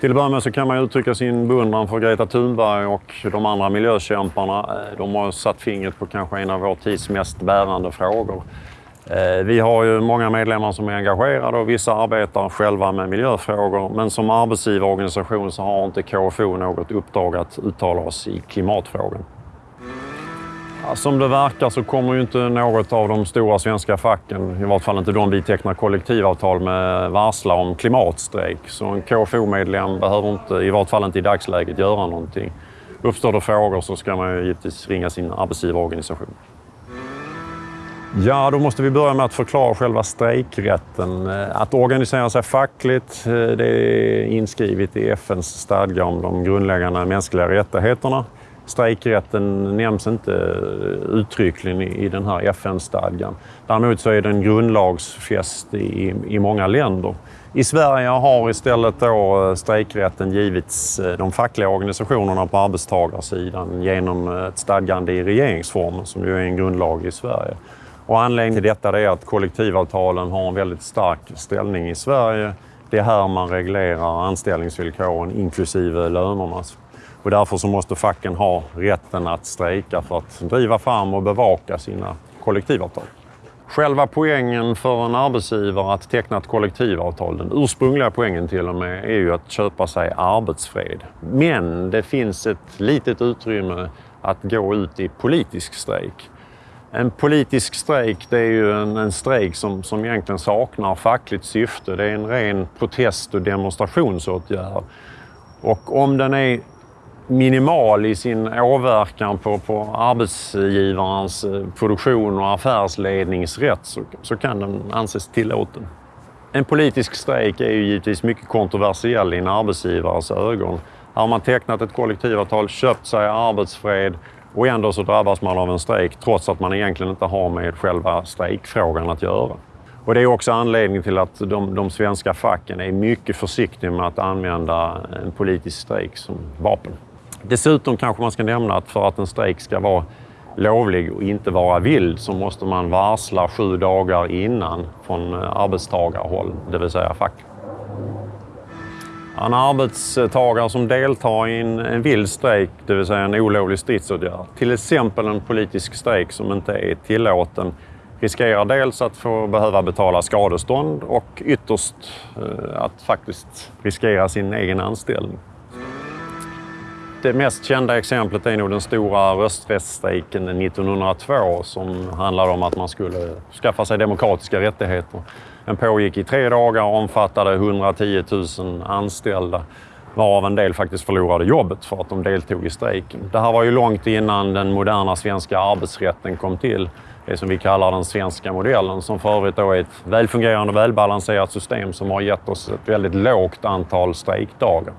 Till att börja med så kan man uttrycka sin beundran för Greta Thunberg och de andra miljökämparna. Eh, de har satt fingret på kanske en av vår tids mest bärande frågor. Eh, vi har ju många medlemmar som är engagerade och vissa arbetar själva med miljöfrågor. Men som arbetsgivarorganisation så har inte KFO något uppdrag att uttala oss i klimatfrågan. Som det verkar så kommer ju inte något av de stora svenska facken, i vart fall inte de vi tecknar kollektivavtal med, varsla om klimatstrejk. Så en KFO-medlem behöver inte, i vart fall inte i dagsläget, göra någonting. Uppstår det frågor så ska man ju givetvis ringa sin arbetsgivarorganisation. Ja, då måste vi börja med att förklara själva strejkrätten. Att organisera sig fackligt, eh, det är inskrivet i FNs stadga om de grundläggande mänskliga rättigheterna. Strejkrätten nämns inte uttryckligen i den här FN-stadgan. Däremot så är den grundlagsfäst i, i många länder. I Sverige har istället då eh, strejkrätten givits eh, de fackliga organisationerna på arbetstagarsidan genom eh, ett stadgande i regeringsformen som ju är en grundlag i Sverige. Och anledningen till detta är att kollektivavtalen har en väldigt stark ställning i Sverige. Det är här man reglerar anställningsvillkoren inklusive lönerna. Och därför så måste facken ha rätten att strejka för att driva fram och bevaka sina kollektivavtal. Själva poängen för en arbetsgivare att teckna ett kollektivavtal, den ursprungliga poängen till och med, är ju att köpa sig arbetsfred. Men det finns ett litet utrymme att gå ut i politisk strejk. En politisk strejk det är ju en, en strejk som, som egentligen saknar fackligt syfte. Det är en ren protest och demonstrationsåtgärd. Och om den är minimal i sin åverkan på, på arbetsgivarens eh, produktion och affärsledningsrätt så, så kan den anses tillåten. En politisk strejk är ju givetvis mycket kontroversiell i en arbetsgivares ögon. Har man tecknat ett kollektivavtal, köpt sig arbetsfred och ändå så drabbas man av en strejk trots att man egentligen inte har med själva strejkfrågan att göra. Och det är också anledningen till att de, de svenska facken är mycket försiktiga med att använda en politisk strejk som vapen. Dessutom kanske man ska nämna att för att en strejk ska vara lovlig och inte vara vild så måste man varsla sju dagar innan från eh, arbetstagarhåll, det vill säga fack. En arbetstagare som deltar i en, en vild strejk, det vill säga en olovlig stridsåtgärd, till exempel en politisk strejk som inte är tillåten, riskerar dels att få behöva betala skadestånd och ytterst eh, att faktiskt riskera sin egen anställning. Det mest kända exemplet är nog den stora rösträttsstrejken 1902 som handlade om att man skulle skaffa sig demokratiska rättigheter. Den pågick i tre dagar och omfattade 110 000 anställda varav en del faktiskt förlorade jobbet för att de deltog i strejken. Det här var ju långt innan den moderna svenska arbetsrätten kom till. Det som vi kallar den svenska modellen som för övrigt då är ett välfungerande och välbalanserat system som har gett oss ett väldigt lågt antal strejkdagar.